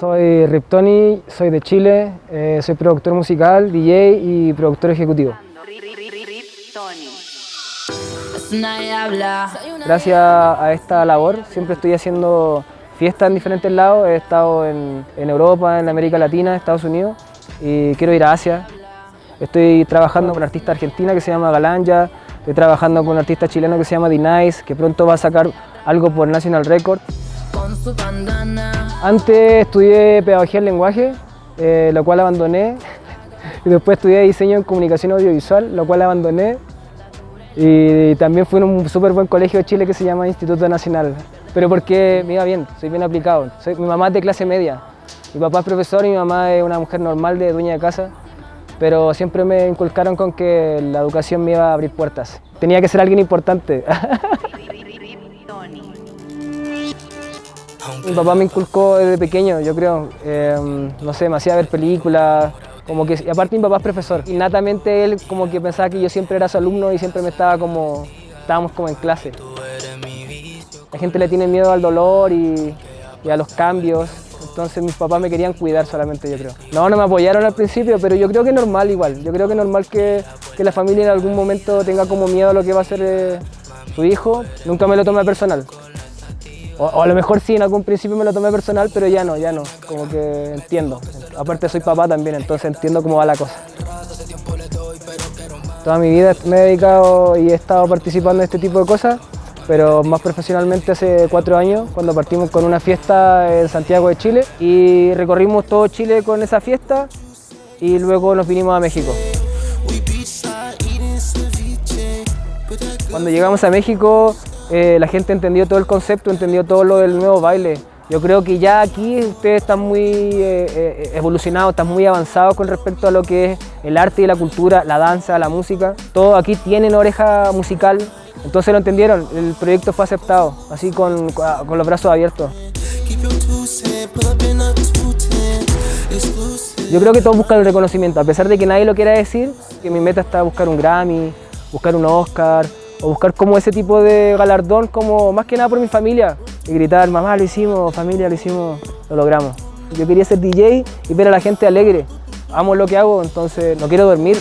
Soy Riptoni, soy de Chile, eh, soy productor musical, DJ y productor ejecutivo. Gracias a esta labor siempre estoy haciendo fiestas en diferentes lados, he estado en, Europa, en América Latina, Estados Unidos y quiero ir a Asia. Estoy trabajando con un artista argentina que se llama Galanja, estoy trabajando con un artista chileno que se llama D-Nice, que pronto va a sacar algo por National Record. Antes estudié pedagogía en lenguaje, eh, lo cual abandoné. Y después estudié diseño en comunicación audiovisual, lo cual abandoné. Y también fui en un súper buen colegio de Chile que se llama Instituto Nacional. Pero porque me iba bien, soy bien aplicado. Soy, mi mamá es de clase media. Mi papá es profesor y mi mamá es una mujer normal de dueña de casa. Pero siempre me inculcaron con que la educación me iba a abrir puertas. Tenía que ser alguien importante. Mi papá me inculcó desde pequeño, yo creo, em, no sé, me hacía ver películas, como que, y aparte mi papá es profesor, innatamente él como que pensaba que yo siempre era su alumno y siempre me estaba como, estábamos como en clase. La gente le tiene miedo al dolor y, a los cambios, entonces mis papás me querían cuidar solamente, yo creo. No, no me apoyaron al principio, pero yo creo que es normal igual. Yo creo que es normal que, la familia en algún momento tenga como miedo a lo que va a ser eh, su hijo. Nunca me lo tomé personal. O, a lo mejor sí, en algún principio me lo tomé personal, pero ya no, ya no, como que entiendo. Aparte soy papá también, entonces entiendo cómo va la cosa. Toda mi vida me he dedicado y he estado participando en este tipo de cosas, pero más profesionalmente hace cuatro años, cuando partimos con una fiesta en Santiago de Chile y recorrimos todo Chile con esa fiesta y luego nos vinimos a México. Cuando llegamos a México eh, la gente entendió todo el concepto, entendió todo lo del nuevo baile. Yo creo que ya aquí ustedes están muy eh, eh, evolucionados, están muy avanzados con respecto a lo que es el arte y la cultura, la danza, la música. Todos aquí tienen oreja musical, entonces lo entendieron, el proyecto fue aceptado, así con, con los brazos abiertos. Yo creo que todos buscan el reconocimiento, a pesar de que nadie lo quiera decir, que mi meta está buscar un Grammy, buscar un Oscar, o buscar como ese tipo de galardón, como más que nada por mi familia, y gritar, mamá lo hicimos, familia lo hicimos, lo logramos. Yo quería ser DJ y ver a la gente alegre, amo lo que hago, entonces no quiero dormir.